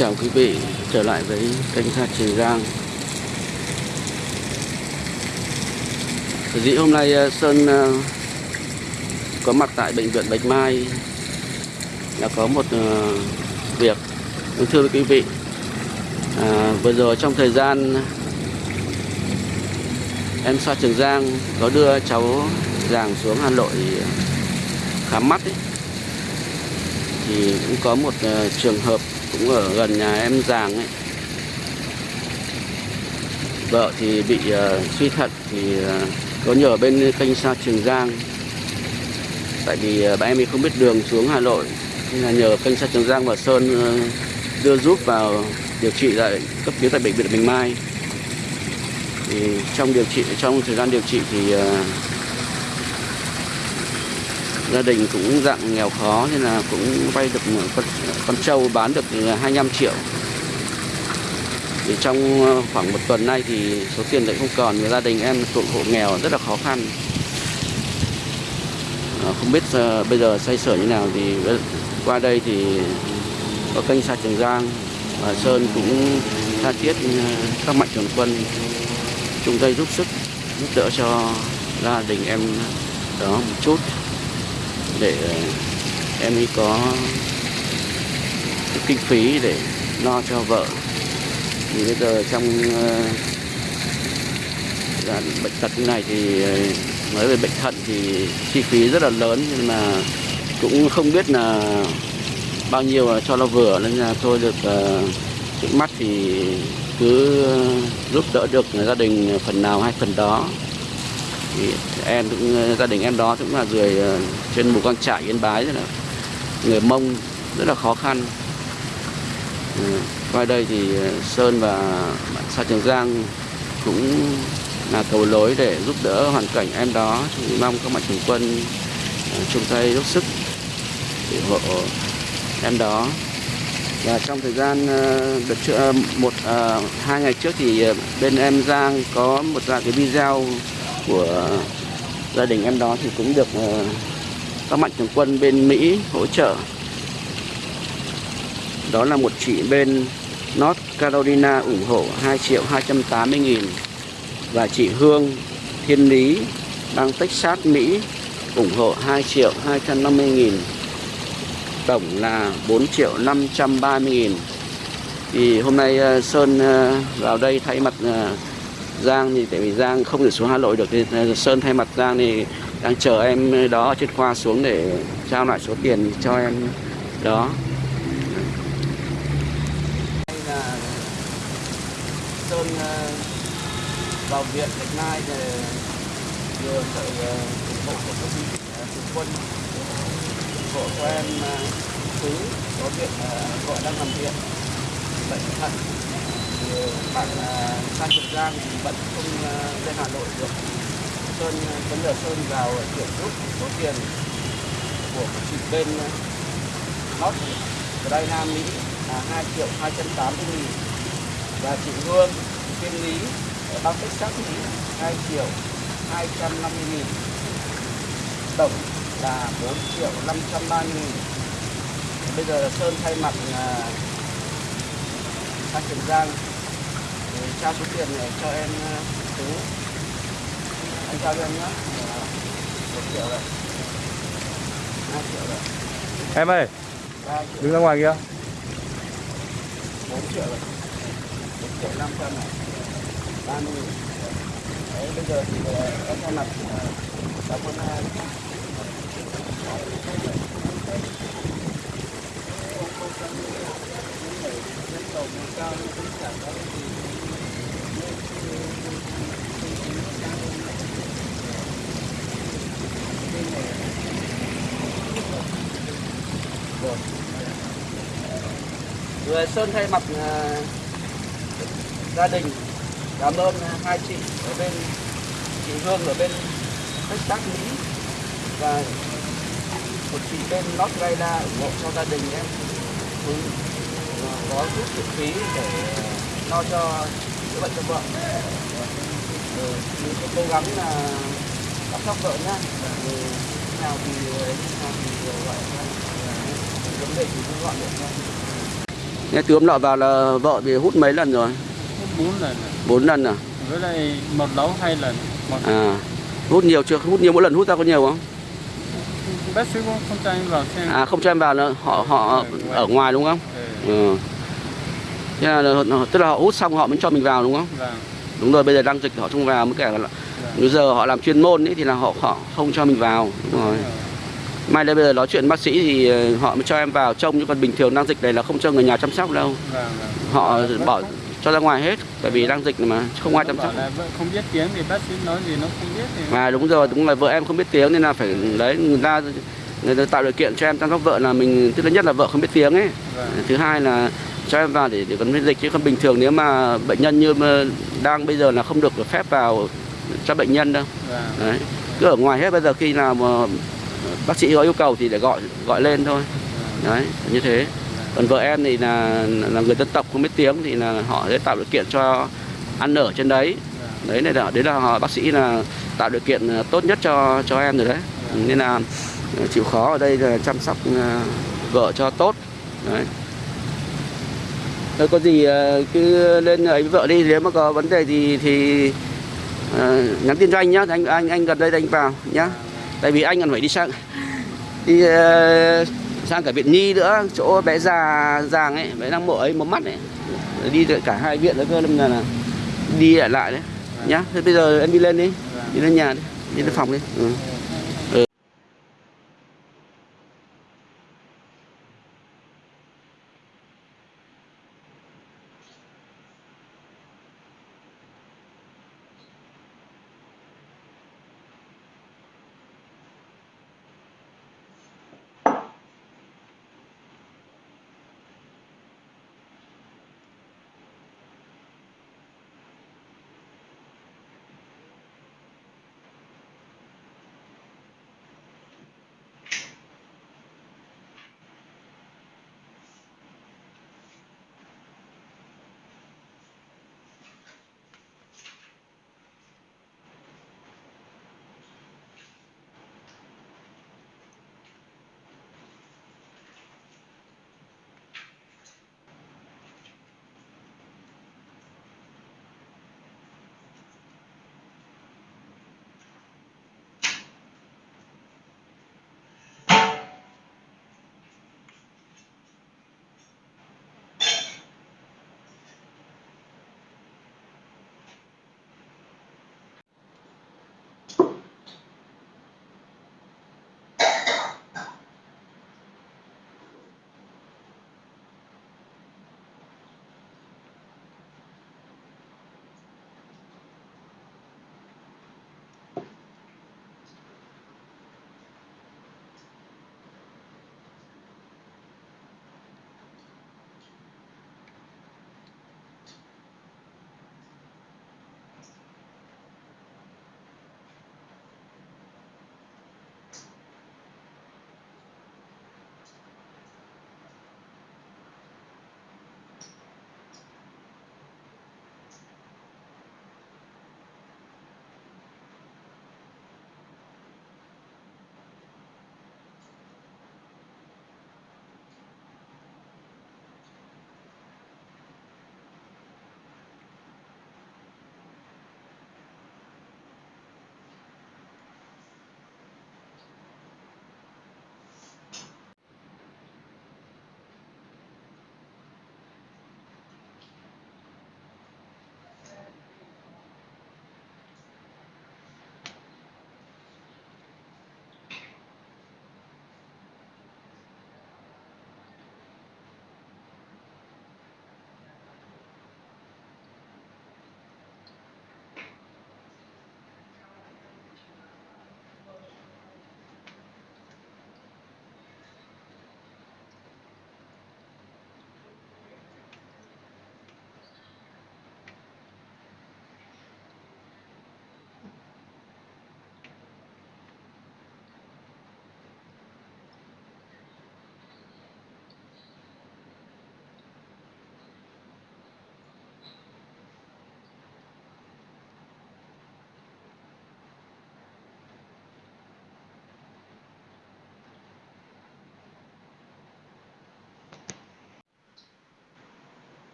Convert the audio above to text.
chào quý vị trở lại với kênh Sa Trường Giang. Dĩ hôm nay ờ, Sơn ờ, có mặt tại bệnh viện Bạch Mai là có một ờ, việc vâng, thưa quý vị à, vừa rồi trong thời gian em Sa Trường Giang có đưa cháu Giàng xuống Hà Nội khám mắt ấy, thì cũng có một uh, trường hợp cũng ở gần nhà em Giàng ấy. Vợ thì bị uh, suy thận thì uh, có nhờ bên kênh Sa Trường Giang. Tại vì uh, bạn em ấy không biết đường xuống Hà Nội nên là nhờ kênh Sa Trường Giang và Sơn uh, đưa giúp vào điều trị tại cấp cứu tại bệnh viện Bình Mai. Thì trong điều trị trong thời gian điều trị thì uh, gia đình cũng dạng nghèo khó nên là cũng vay được con, con trâu bán được 25 triệu. Thì trong ờ, khoảng một tuần nay thì số tiền lại không còn gia đình em thuộc hộ nghèo rất là khó khăn. Ờ, không biết ờ, bây giờ xoay sở như nào thì qua đây thì có kênh xa Trường Giang và Sơn cũng tha thiết các mạnh thường quân chung tay giúp sức giúp đỡ cho gia đình em đó một chút để ờ, em ấy có kinh phí để lo cho vợ. Thì bây giờ trong uh, bệnh tật như này thì ờ, nói về bệnh thận thì chi phí rất là lớn nhưng mà cũng không biết là bao nhiêu cho nó vừa nên là thôi được uh, trước mắt thì cứ giúp đỡ được gia đình phần nào hay phần đó thì em cũng ờ, gia đình em đó cũng là người trên một con trại yên bái rất là, người mông rất là khó khăn. Ờ, qua đây thì ờ, sơn và bạn sa trường giang cũng là cầu lối để giúp đỡ hoàn cảnh em đó. Thì mong các mạnh thường quân chung tay giúp sức để hộ em đó. Và trong thời gian đợt trước một hai ngày trước thì bên em giang có một vài cái video của gia đình em đó thì cũng được ờ, các mạnh thường quân bên Mỹ hỗ trợ. Đó là một chị bên North Carolina ủng hộ 2 triệu 280 nghìn. Và chị Hương Thiên Lý đang Texas, Mỹ ủng hộ 2 triệu 250 nghìn. Tổng là 4 triệu 530 nghìn. Thì hôm nay ờ, Sơn ờ, vào đây thay mặt Giang thì tại vì Giang không thể xuống Hà Nội được thì Sơn thay mặt Giang thì đang chờ em đó trên khoa xuống để trao lại số tiền cho em đó. Đây là Sơn ờ, vào viện Bạch Mai để vừa sự ờ, ủng hộ của công ty ờ, quân, ủng hộ của em thứ có viện gọi đang nằm viện bệnh thận bạn à, Phan Trường Giang thì vẫn không à, lên Hà Nội được. Sơn à, vấn đề Sơn vào chuyển rút số tiền của chị bên North Carolina Mỹ là 2 triệu 280 nghìn. Và chị Hương bên Lý, ở bang Texas, Mỹ 2 triệu 250 nghìn. Tổng là 4 triệu 530 nghìn. Bây giờ là Sơn thay mặt Phan Trường Giang trao số tiền này cho em tú. Anh trao cho em nhé một triệu đấy hai triệu đấy em ơi đứng ra ngoài kia. Bốn triệu rồi. Một triệu năm trăm này. Ba mươi. Đấy bây giờ thì em thay mặt cảm ơn cao cũng người Sơn thay mặt uh, gia đình cảm ơn uh, hai chị ở bên chị Hương ở bên Texas Mỹ và một chị bên North Carolina ủng hộ cho gia đình em cũng ờ, có giúp kinh phí để lo cho chữa bệnh cho vợ. Mình cố gắng là chăm sóc vợ nhá. Nào thì nào thì gọi vấn đề thì cứ gọi điện nghe hôm nọ vào là vợ thì hút mấy lần rồi? Hút bốn lần rồi. bốn lần à? Với lại một lấu hai lần một à hút nhiều chưa? Hút nhiều mỗi lần hút ra có nhiều không? Bác sĩ cũng không cho em vào xem. À không cho em vào nữa. Họ họ ở ngoài. đúng không? Ừ. ừ. Thế là, tức là họ hút xong họ mới cho mình vào đúng không? Vâng. Đúng rồi bây giờ đang dịch họ không vào mới cả là bây giờ họ làm chuyên môn ấy, thì là họ họ không cho mình vào. Đúng rồi mai đây bây giờ nói chuyện bác sĩ thì ờ, họ mới cho em vào trông nhưng còn bình thường đang dịch này là không cho người nhà chăm sóc đâu. Vâng vâng. Họ bỏ cho ra ngoài hết bởi vì đang dịch mà không ai chăm sóc. không biết tiếng thì bác sĩ nói gì nó không biết thì mà đúng rồi đúng là vợ em không biết tiếng nên là phải đấy người ta người ta tạo điều kiện cho em chăm sóc vợ là mình thứ nhất là vợ không biết tiếng ấy. Vâng. Thứ hai là cho em vào để để còn miễn dịch chứ không bình thường nếu mà bệnh nhân như đang bây giờ là không được phép vào cho bệnh nhân đâu. Vâng. Đấy cứ ở ngoài hết bây giờ khi nào mà bác sĩ có yêu cầu thì để gọi gọi lên thôi. Đấy như thế. Còn vợ em thì là là người dân tộc không biết tiếng thì là họ sẽ tạo điều kiện cho ăn ở trên đấy. Đấy này là đấy là họ, bác sĩ là tạo điều kiện ờ, tốt nhất cho cho em rồi đấy. Nên là ờ, chịu khó ở đây là chăm sóc ờ, vợ cho tốt. Đấy. Thôi có gì cứ lên ấy với vợ đi. Nếu mà có vấn đề gì thì nhắn tin cho anh nhá. Anh anh anh gần đây anh vào nhá tại vì anh còn phải đi sang đi uh, sang cả viện nhi nữa chỗ bé già giàng ấy bé đang mộ ấy một mắt ấy. Đi cả hai viện nữa cơ nên là, là đi lại lại đấy. Nhá thế bây giờ em đi lên đi đi lên nhà đi đi lên phòng đi. Ừ.